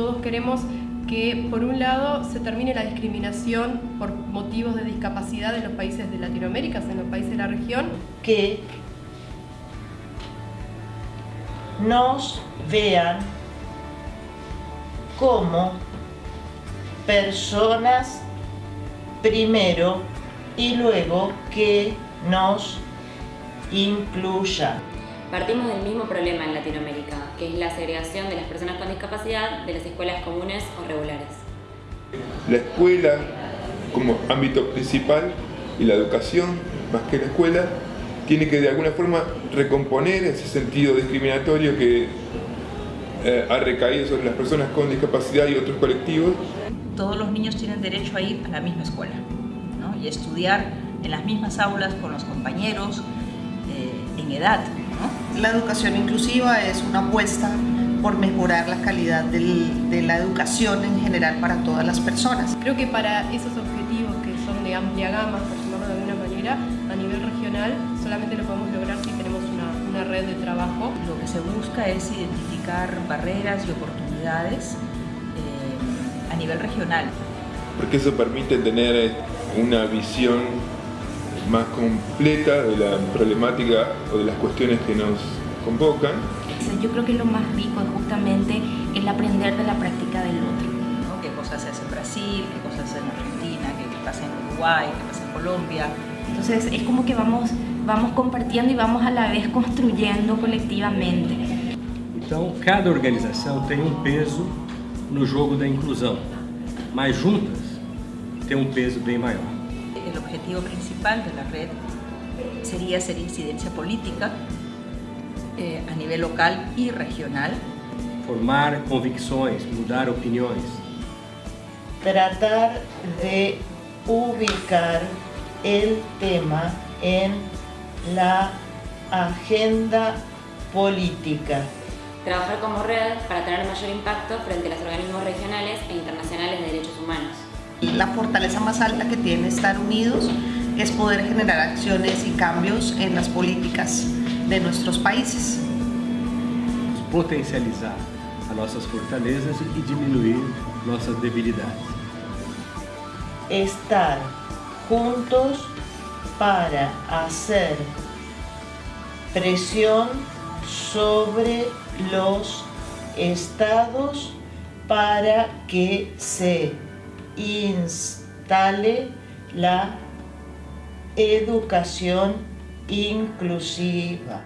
Todos queremos que, por un lado, se termine la discriminación por motivos de discapacidad en los países de Latinoamérica, en los países de la región. Que nos vean como personas primero y luego que nos incluya. Partimos del mismo problema en Latinoamérica, que es la segregación de las personas con discapacidad de las escuelas comunes o regulares. La escuela como ámbito principal y la educación, más que la escuela, tiene que de alguna forma recomponer ese sentido discriminatorio que eh, ha recaído sobre las personas con discapacidad y otros colectivos. Todos los niños tienen derecho a ir a la misma escuela y estudiar en las mismas aulas con los compañeros eh, en edad. La educación inclusiva es una apuesta por mejorar la calidad de la educación en general para todas las personas. Creo que para esos objetivos que son de amplia gama, por llamarlo de alguna manera, a nivel regional solamente lo podemos lograr si tenemos una, una red de trabajo. Lo que se busca es identificar barreras y oportunidades eh, a nivel regional. Porque eso permite tener una visión más completa de la problemática o de las cuestiones que nos convocan. Yo creo que lo más rico es justamente el aprender de la práctica del otro. ¿no? ¿Qué cosas se hace en Brasil? ¿Qué cosas se hace en Argentina? ¿Qué pasa en Uruguay? ¿Qué pasa en Colombia? Entonces es como que vamos, vamos compartiendo y vamos a la vez construyendo colectivamente. Então, cada organização tem um peso no jogo da inclusão, mas juntas tem um peso bem maior. El objetivo principal de la red sería hacer incidencia política eh, a nivel local y regional. Formar convicções, mudar opiniões. Tratar de ubicar el tema en la agenda política. Trabajar como red para tener mayor impacto frente a los organismos regionales e internacionales de derechos humanos. La fortaleza más alta que tiene estar unidos es poder generar acciones y cambios en las políticas de nuestros países. Potencializar a nossas fortalezas e diminuir nossas debilidades. Estar juntos para hacer presión sobre los estados para que se instale la educación inclusiva.